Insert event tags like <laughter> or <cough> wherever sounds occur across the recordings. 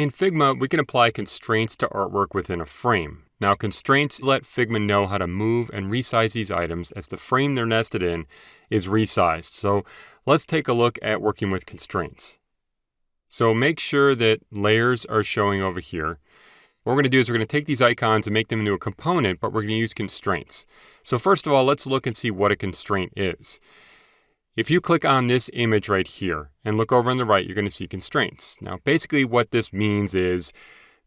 In Figma, we can apply constraints to artwork within a frame. Now, constraints let Figma know how to move and resize these items as the frame they're nested in is resized. So let's take a look at working with constraints. So make sure that layers are showing over here. What we're going to do is we're going to take these icons and make them into a component, but we're going to use constraints. So first of all, let's look and see what a constraint is. If you click on this image right here and look over on the right, you're going to see constraints. Now, basically what this means is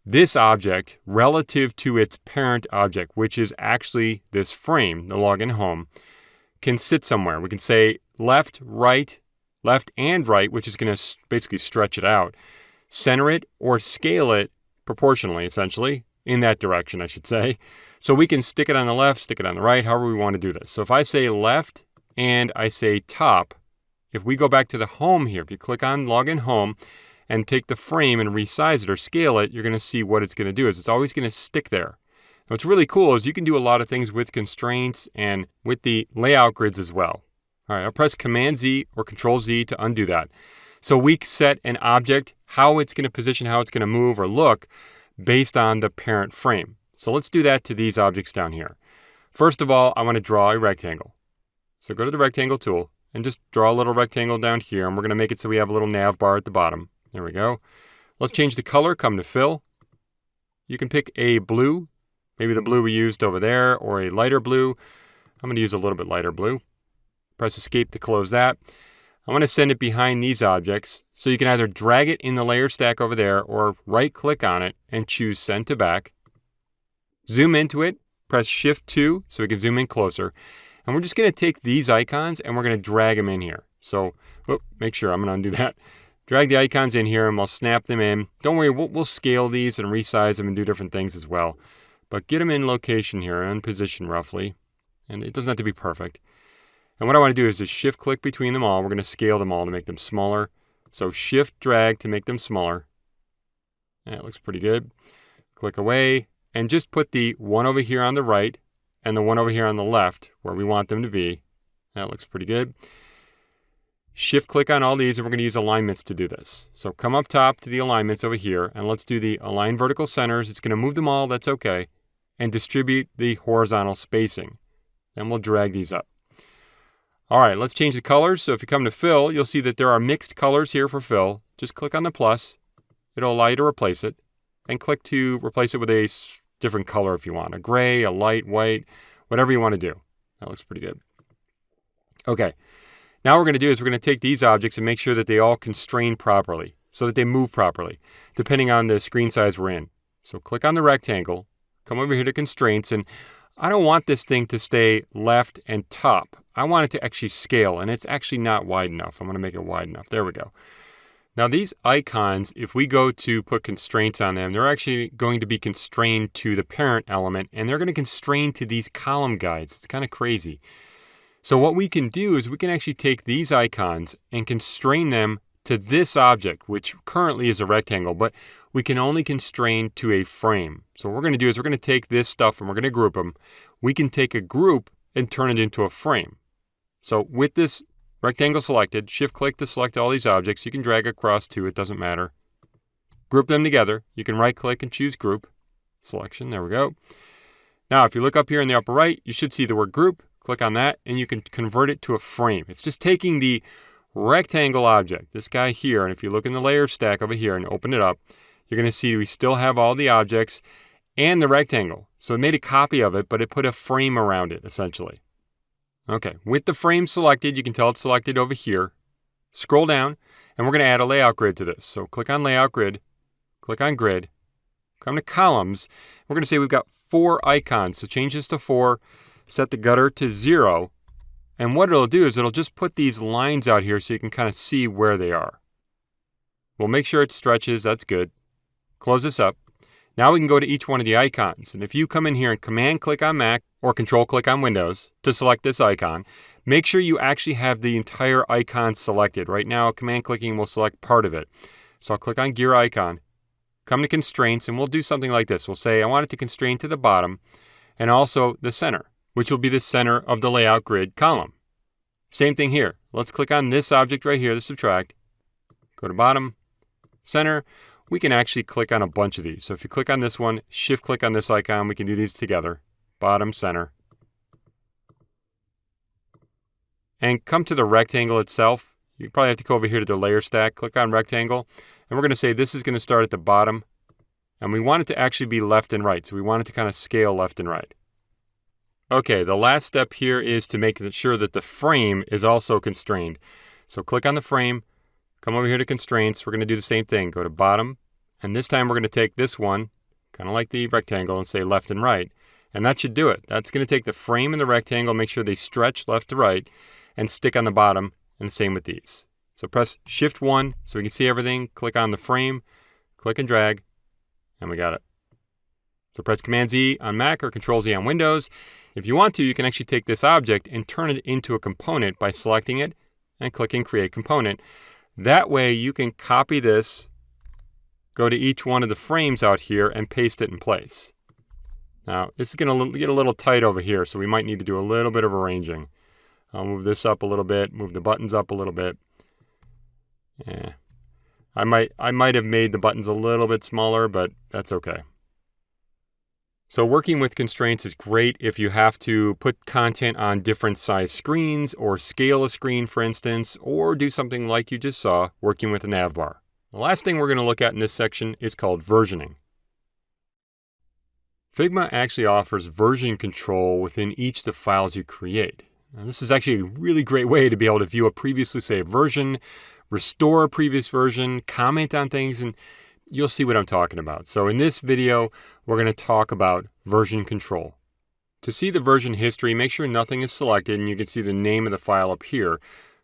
this object relative to its parent object, which is actually this frame, the login home, can sit somewhere. We can say left, right, left and right, which is going to basically stretch it out, center it or scale it proportionally, essentially, in that direction, I should say. So we can stick it on the left, stick it on the right, however we want to do this. So if I say left and I say top, if we go back to the home here, if you click on login home and take the frame and resize it or scale it, you're going to see what it's going to do is it's always going to stick there. What's really cool is you can do a lot of things with constraints and with the layout grids as well. All right, I'll press Command Z or Control Z to undo that. So we set an object, how it's going to position, how it's going to move or look based on the parent frame. So let's do that to these objects down here. First of all, I want to draw a rectangle. So go to the rectangle tool and just draw a little rectangle down here. And we're going to make it so we have a little nav bar at the bottom. There we go. Let's change the color, come to fill. You can pick a blue, maybe the blue we used over there, or a lighter blue. I'm going to use a little bit lighter blue. Press escape to close that. I want to send it behind these objects. So you can either drag it in the layer stack over there or right click on it and choose send to back. Zoom into it, press shift 2 so we can zoom in closer. And we're just going to take these icons and we're going to drag them in here. So oh, make sure I'm going to undo <laughs> that. Drag the icons in here and we'll snap them in. Don't worry, we'll, we'll scale these and resize them and do different things as well. But get them in location here and position roughly. And it doesn't have to be perfect. And what I want to do is just shift click between them all. We're going to scale them all to make them smaller. So shift drag to make them smaller. That looks pretty good. Click away and just put the one over here on the right and the one over here on the left where we want them to be. That looks pretty good. Shift click on all these and we're going to use alignments to do this. So come up top to the alignments over here and let's do the align vertical centers. It's going to move them all, that's okay. And distribute the horizontal spacing. Then we'll drag these up. All right, let's change the colors. So if you come to fill, you'll see that there are mixed colors here for fill. Just click on the plus. It'll allow you to replace it. And click to replace it with a different color if you want. A gray, a light, white, whatever you want to do. That looks pretty good. Okay, now what we're going to do is we're going to take these objects and make sure that they all constrain properly so that they move properly, depending on the screen size we're in. So click on the rectangle, come over here to constraints, and I don't want this thing to stay left and top. I want it to actually scale, and it's actually not wide enough. I'm going to make it wide enough. There we go. Now these icons, if we go to put constraints on them, they're actually going to be constrained to the parent element, and they're going to constrain to these column guides. It's kind of crazy. So what we can do is we can actually take these icons and constrain them to this object, which currently is a rectangle, but we can only constrain to a frame. So what we're going to do is we're going to take this stuff and we're going to group them. We can take a group and turn it into a frame. So with this rectangle selected, shift click to select all these objects. You can drag across to, it doesn't matter. Group them together. You can right click and choose group selection. There we go. Now, if you look up here in the upper right, you should see the word group. Click on that and you can convert it to a frame. It's just taking the rectangle object, this guy here, and if you look in the layer stack over here and open it up, you're going to see we still have all the objects and the rectangle. So it made a copy of it, but it put a frame around it, essentially. Okay, with the frame selected, you can tell it's selected over here. Scroll down, and we're going to add a layout grid to this. So click on Layout Grid, click on Grid, come to Columns. We're going to say we've got four icons. So change this to four, set the gutter to zero, and what it'll do is it'll just put these lines out here so you can kind of see where they are. We'll make sure it stretches, that's good. Close this up. Now we can go to each one of the icons. And if you come in here and command click on Mac or control click on Windows to select this icon, make sure you actually have the entire icon selected. Right now, command clicking will select part of it. So I'll click on gear icon, come to constraints, and we'll do something like this. We'll say I want it to constrain to the bottom and also the center, which will be the center of the layout grid column. Same thing here. Let's click on this object right here, the subtract. Go to bottom, center. we can actually click on a bunch of these. So if you click on this one, shift click on this icon, we can do these together, bottom, center. And come to the rectangle itself. You probably have to go over here to the layer stack, click on rectangle, and we're going to say this is going to start at the bottom, and we want it to actually be left and right. So we want it to kind of scale left and right. Okay, the last step here is to make sure that the frame is also constrained. So click on the frame, come over here to constraints. We're going to do the same thing. Go to bottom, and this time we're going to take this one, kind of like the rectangle, and say left and right. And that should do it. That's going to take the frame and the rectangle, make sure they stretch left to right, and stick on the bottom, and same with these. So press Shift 1 so we can see everything. Click on the frame, click and drag, and we got it. So press Command Z on Mac or Control Z on Windows. If you want to, you can actually take this object and turn it into a component by selecting it and clicking Create Component. That way you can copy this, go to each one of the frames out here and paste it in place. Now, this is going to get a little tight over here, so we might need to do a little bit of arranging. I'll move this up a little bit, move the buttons up a little bit. Yeah. I might I might have made the buttons a little bit smaller, but that's okay. So working with constraints is great if you have to put content on different size screens or scale a screen, for instance, or do something like you just saw working with a navbar. The last thing we're going to look at in this section is called versioning. Figma actually offers version control within each of the files you create. Now, this is actually a really great way to be able to view a previously saved version, restore a previous version, comment on things, and you'll see what I'm talking about. So in this video, we're going to talk about version control. To see the version history, make sure nothing is selected and you can see the name of the file up here.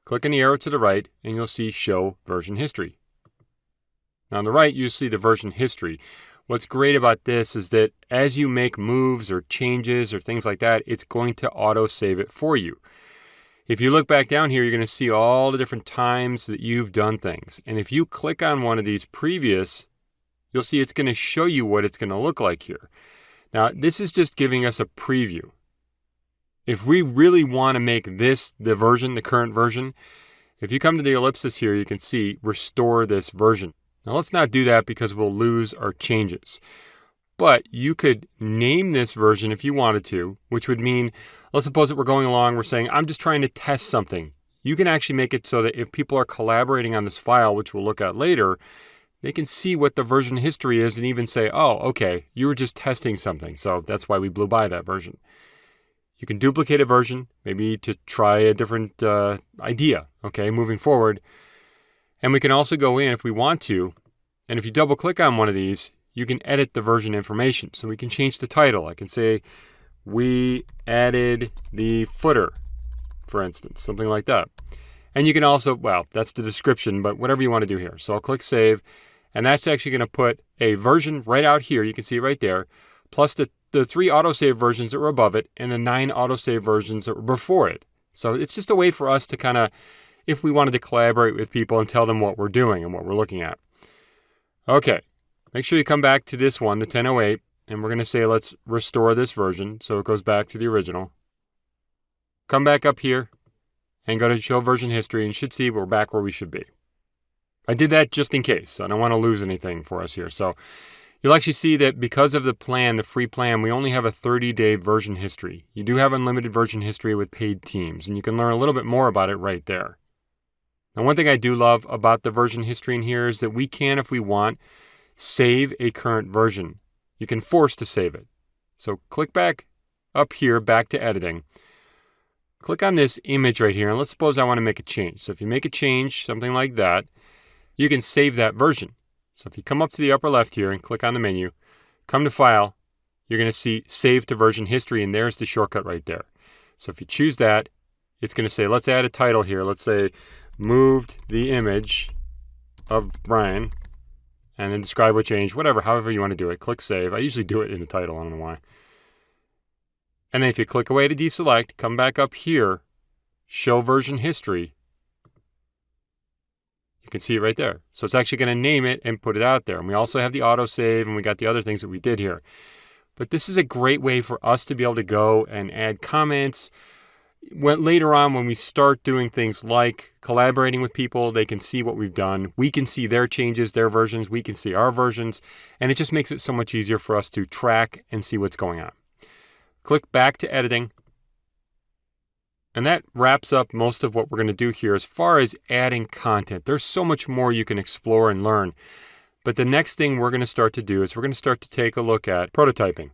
Click on the arrow to the right and you'll see Show Version History. Now on the right, you'll see the version history. What's great about this is that as you make moves or changes or things like that, it's going to auto save it for you. If you look back down here, you're going to see all the different times that you've done things. And if you click on one of these previous you'll see it's going to show you what it's going to look like here. Now, this is just giving us a preview. If we really want to make this the version, the current version, if you come to the ellipsis here, you can see restore this version. Now, let's not do that because we'll lose our changes. But you could name this version if you wanted to, which would mean, let's suppose that we're going along, we're saying, I'm just trying to test something. You can actually make it so that if people are collaborating on this file, which we'll look at later, they can see what the version history is and even say, oh, okay, you were just testing something, so that's why we blew by that version. You can duplicate a version, maybe to try a different uh, idea, okay, moving forward. And we can also go in if we want to, and if you double click on one of these, you can edit the version information. So we can change the title. I can say, we added the footer, for instance, something like that. And you can also, well, that's the description, but whatever you want to do here. So I'll click Save, and that's actually going to put a version right out here. You can see right there, plus the, the three autosave versions that were above it and the nine autosave versions that were before it. So it's just a way for us to kind of, if we wanted to collaborate with people and tell them what we're doing and what we're looking at. Okay, make sure you come back to this one, the 1008, and we're going to say let's restore this version so it goes back to the original. Come back up here and go to show version history and should see we're back where we should be. I did that just in case. I don't want to lose anything for us here. So you'll actually see that because of the plan, the free plan, we only have a 30-day version history. You do have unlimited version history with paid teams, and you can learn a little bit more about it right there. Now, one thing I do love about the version history in here is that we can, if we want, save a current version. You can force to save it. So click back up here, back to editing. Click on this image right here, and let's suppose I want to make a change. So if you make a change, something like that, you can save that version. So if you come up to the upper left here and click on the menu, come to File, you're going to see Save to Version History, and there's the shortcut right there. So if you choose that, it's going to say, let's add a title here. Let's say, moved the image of Brian, and then describe what change, whatever, however you want to do it. Click Save. I usually do it in the title. I don't know why. And then if you click away to deselect, come back up here, Show Version History, you can see it right there. So it's actually going to name it and put it out there. And we also have the autosave and we got the other things that we did here. But this is a great way for us to be able to go and add comments, when, later on, when we start doing things like collaborating with people, they can see what we've done. We can see their changes, their versions. We can see our versions. And it just makes it so much easier for us to track and see what's going on. Click back to editing. And that wraps up most of what we're going to do here as far as adding content. There's so much more you can explore and learn. But the next thing we're going to start to do is we're going to start to take a look at prototyping.